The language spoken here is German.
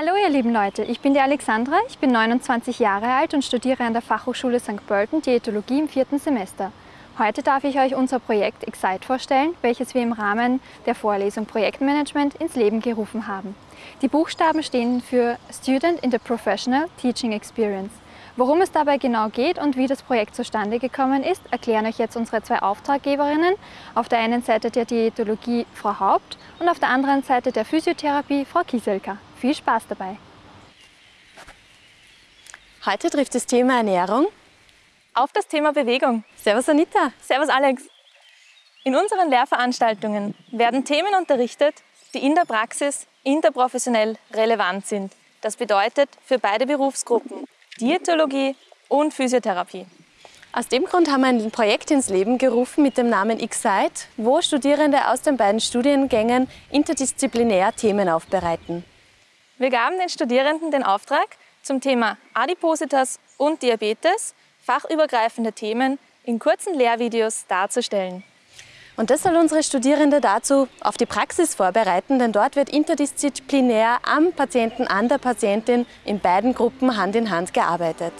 Hallo ihr lieben Leute, ich bin die Alexandra, ich bin 29 Jahre alt und studiere an der Fachhochschule St. Pölten Diätologie im vierten Semester. Heute darf ich euch unser Projekt Excite vorstellen, welches wir im Rahmen der Vorlesung Projektmanagement ins Leben gerufen haben. Die Buchstaben stehen für Student in the Professional Teaching Experience. Worum es dabei genau geht und wie das Projekt zustande gekommen ist, erklären euch jetzt unsere zwei Auftraggeberinnen. Auf der einen Seite der Diätologie Frau Haupt und auf der anderen Seite der Physiotherapie Frau Kieselka. Viel Spaß dabei! Heute trifft das Thema Ernährung auf das Thema Bewegung. Servus Anita. Servus Alex. In unseren Lehrveranstaltungen werden Themen unterrichtet, die in der Praxis interprofessionell relevant sind. Das bedeutet für beide Berufsgruppen Diätologie und Physiotherapie. Aus dem Grund haben wir ein Projekt ins Leben gerufen mit dem Namen Excite, wo Studierende aus den beiden Studiengängen interdisziplinär Themen aufbereiten. Wir gaben den Studierenden den Auftrag, zum Thema Adipositas und Diabetes fachübergreifende Themen in kurzen Lehrvideos darzustellen. Und das soll unsere Studierende dazu auf die Praxis vorbereiten, denn dort wird interdisziplinär am Patienten, an der Patientin in beiden Gruppen Hand in Hand gearbeitet.